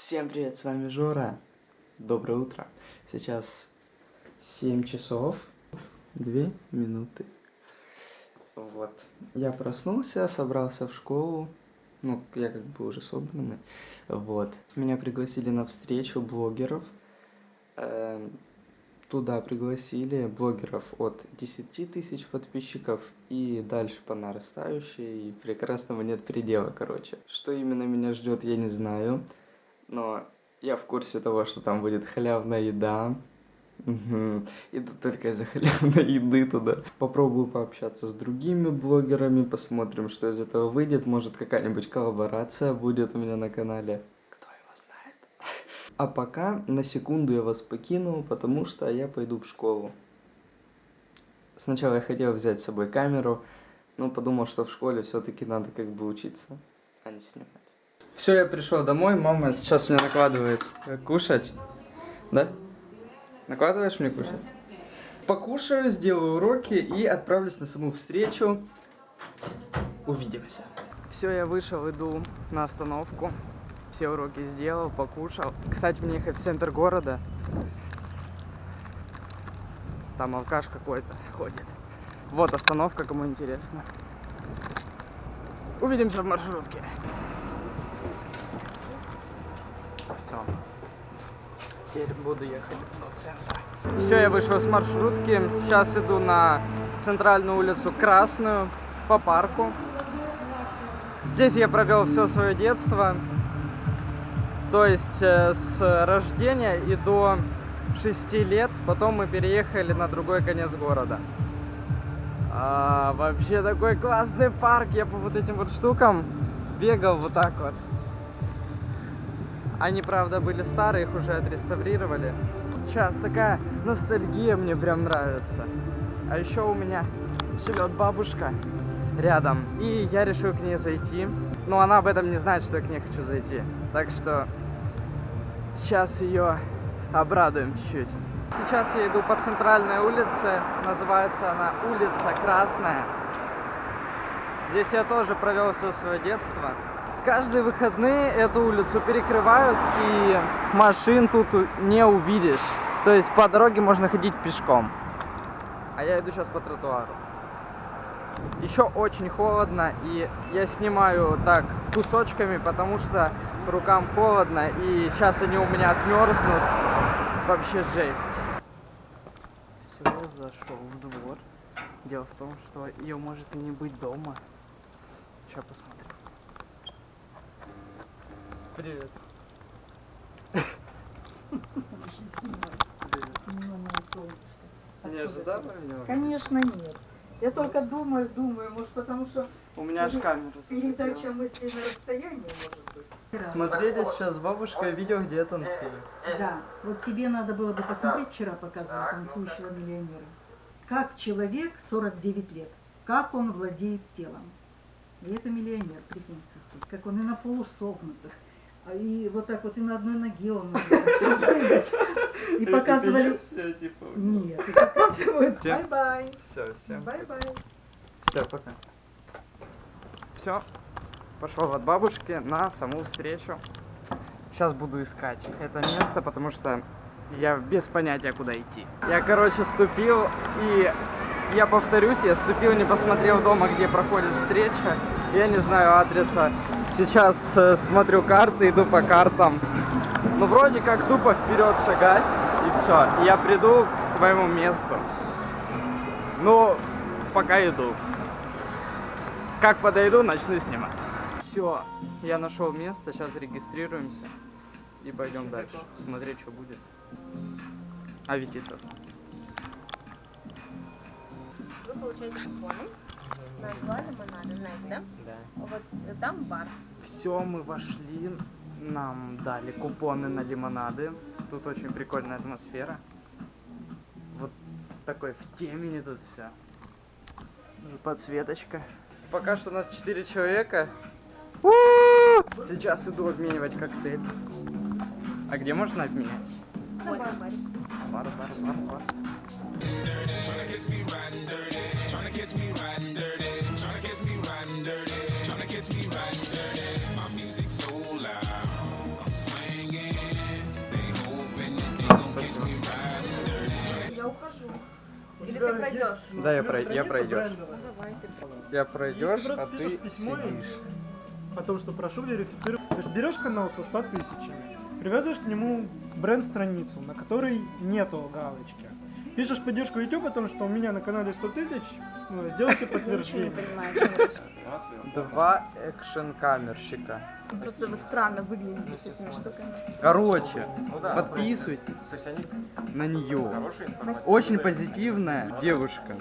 Всем привет, с вами Жора. Доброе утро. Сейчас 7 часов 2 минуты. Вот. Я проснулся, собрался в школу. Ну, я как бы уже собранный. Вот. Меня пригласили на встречу блогеров. Эм, туда пригласили блогеров от 10 тысяч подписчиков и дальше по нарастающей. И прекрасного нет предела, короче. Что именно меня ждет, я не знаю но я в курсе того, что там будет халявная еда. Угу. Иду только из-за халявной еды туда. Попробую пообщаться с другими блогерами, посмотрим, что из этого выйдет. Может, какая-нибудь коллаборация будет у меня на канале. Кто его знает. А пока на секунду я вас покину, потому что я пойду в школу. Сначала я хотел взять с собой камеру, но подумал, что в школе все-таки надо как бы учиться, а не снимать. Все, я пришел домой, мама сейчас мне накладывает э, кушать. Да? Накладываешь мне кушать? Покушаю, сделаю уроки и отправлюсь на саму встречу. Увидимся. Все, я вышел, иду на остановку. Все уроки сделал, покушал. Кстати, мне ехать в центр города. Там алкаш какой-то ходит. Вот остановка, кому интересно. Увидимся в маршрутке. Все. Теперь буду ехать до центра. Все, я вышел с маршрутки. Сейчас иду на центральную улицу Красную по парку. Здесь я провел все свое детство. То есть э, с рождения и до 6 лет. Потом мы переехали на другой конец города. А, вообще такой классный парк. Я по вот этим вот штукам бегал вот так вот. Они, правда, были старые, их уже отреставрировали. Сейчас такая ностальгия мне прям нравится. А еще у меня живет бабушка рядом. И я решил к ней зайти. Но она об этом не знает, что я к ней хочу зайти. Так что сейчас ее обрадуем чуть-чуть. Сейчас я иду по центральной улице. Называется она улица Красная. Здесь я тоже провел все свое детство. Каждые выходные эту улицу перекрывают, и машин тут не увидишь. То есть по дороге можно ходить пешком. А я иду сейчас по тротуару. Еще очень холодно, и я снимаю так кусочками, потому что рукам холодно, и сейчас они у меня отмерзнут. Вообще жесть. Все, зашел в двор. Дело в том, что ее может и не быть дома. Сейчас посмотрим. Привет. Не ожидала меня? Конечно нет. Я только думаю, думаю, может потому что У меня аж камера передача мыслей на расстоянии может быть. Смотрели сейчас с бабушкой видео, где я танцую. Да, вот тебе надо было бы посмотреть, вчера показывал танцующего миллионера. Как человек 49 лет, как он владеет телом. И это миллионер, прикинь, как он и на полусогнутых. А И вот так вот и на одной ноге он может. И показывали... Типа. Нет, и показывают. Bye-bye. Все, всем. Bye-bye. Все, пока. Все, пошел от бабушки на саму встречу. Сейчас буду искать это место, потому что я без понятия, куда идти. Я, короче, ступил, и я повторюсь, я ступил, не посмотрел дома, где проходит встреча. Я не знаю адреса. Сейчас э, смотрю карты, иду по картам. Ну, вроде как тупо вперед шагать, и все. Я приду к своему месту. Ну, пока иду. Как подойду, начну снимать. Все, я нашел место, сейчас регистрируемся и пойдем дальше, смотреть, что будет. А Витисов? Вы получаете купоны на лимонада, знаете, да? Да. Вот э, там бар. Все, мы вошли, нам дали купоны на лимонады. Тут очень прикольная атмосфера. Вот такой в темени тут все. Подсветочка. Пока что у нас 4 человека. Сейчас иду обменивать коктейль. А где можно обменять? На баре бар, бар, бар, бар. Я ухожу. Или ты пройдешь? Да, я, прой... я пройдешь. Ну, давай, ты... Я пройдешь, а ты сидишь. О том, что прошу верифицировать. Ты же берешь канал со 100 тысячами привязываешь к нему бренд-страницу, на которой нету галочки. Пишешь поддержку YouTube о том, что у меня на канале 100 тысяч, ну, сделайте подтверждение. Два экшен-камерщика. Просто вы странно выглядите с этими штуками. Короче, подписывайтесь на нее. Очень позитивная девушка.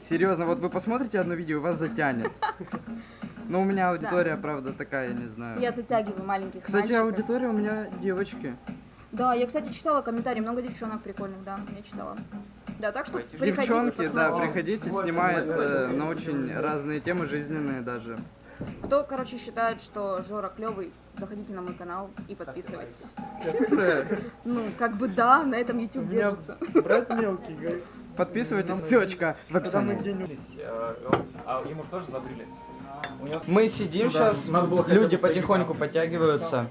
Серьезно, вот вы посмотрите одно видео, вас затянет. Но у меня аудитория, правда, такая, я не знаю. Я затягиваю маленьких Кстати, мальчиков. аудитория у меня девочки. Да, я, кстати, читала комментарии, много девчонок прикольных, да, я читала. Да, так что приходите, Девчонки, да, посмотрите. приходите, снимает э, на очень разные темы, жизненные даже. Кто, короче, считает, что Жора клевый, заходите на мой канал и подписывайтесь. Ну, как бы да, на этом YouTube держится. брат мелкий, говорит, Подписывайтесь, ссылочка в когда мы описании. где-нибудь... А ему тоже забрили? Мы сидим сейчас, люди потихоньку подтягиваются.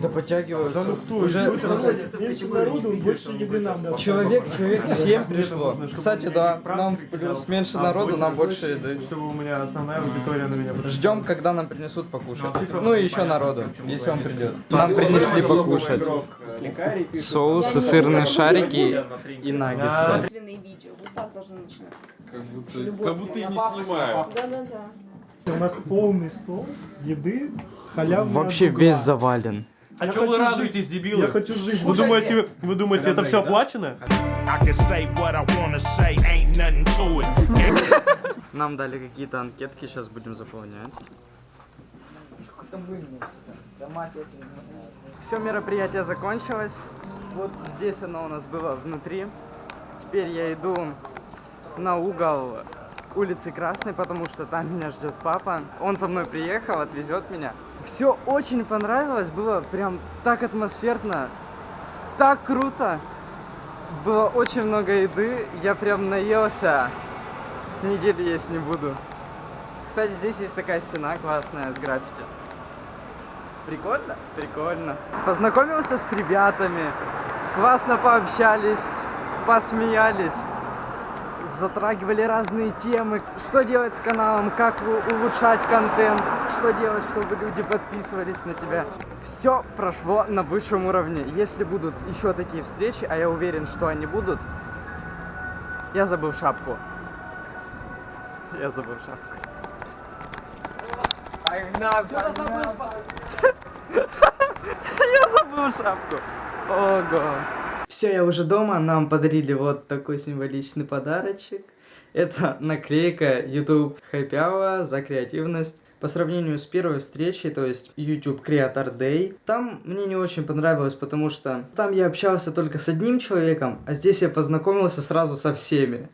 Да подтягиваются. Уже Меньше народу, больше еды нам даст. человек, человек 7 пришло. Кстати, да, нам плюс меньше народу, нам больше еды. Чтобы у меня основная аудитория на меня. Ждем, когда нам принесут покушать. Ну и еще народу, если он придет. Нам принесли покушать. Соусы, сырные шарики и наггетсы. Вот так должно начинаться. Как будто, и не снимаю. Да-да-да. У нас полный стол еды, халявный Вообще от угла. весь завален. А Я что вы радуетесь, жить. дебилы? Я хочу жить. Вы думаете, вы думаете, это все оплачено? Нам дали какие-то анкетки, сейчас будем заполнять. Все мероприятие закончилось. Вот здесь оно у нас было внутри. Теперь я иду на угол улицы Красной, потому что там меня ждет папа. Он со мной приехал, отвезет меня. Все очень понравилось, было прям так атмосферно, так круто. Было очень много еды, я прям наелся. Недели есть не буду. Кстати, здесь есть такая стена классная с граффити. Прикольно? Прикольно. Познакомился с ребятами, классно пообщались, посмеялись, затрагивали разные темы, что делать с каналом, как улучшать контент, что делать, чтобы люди подписывались на тебя. Все прошло на высшем уровне. Если будут еще такие встречи, а я уверен, что они будут, я забыл шапку. Я забыл шапку. Я забыл шапку. Ого. Все, я уже дома. Нам подарили вот такой символичный подарочек. Это наклейка YouTube Happy Hour за креативность. По сравнению с первой встречей, то есть YouTube Creator Day, там мне не очень понравилось, потому что там я общался только с одним человеком, а здесь я познакомился сразу со всеми.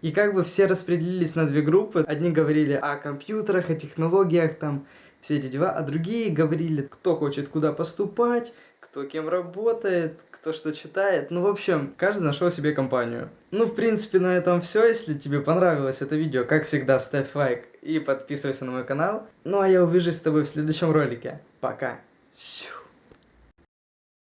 И как бы все распределились на две группы. Одни говорили о компьютерах, о технологиях, там, все эти дела, а другие говорили, кто хочет куда поступать, кто кем работает, кто что читает. Ну, в общем, каждый нашел себе компанию. Ну, в принципе, на этом все. Если тебе понравилось это видео, как всегда, ставь лайк и подписывайся на мой канал. Ну, а я увижусь с тобой в следующем ролике. Пока. Щу.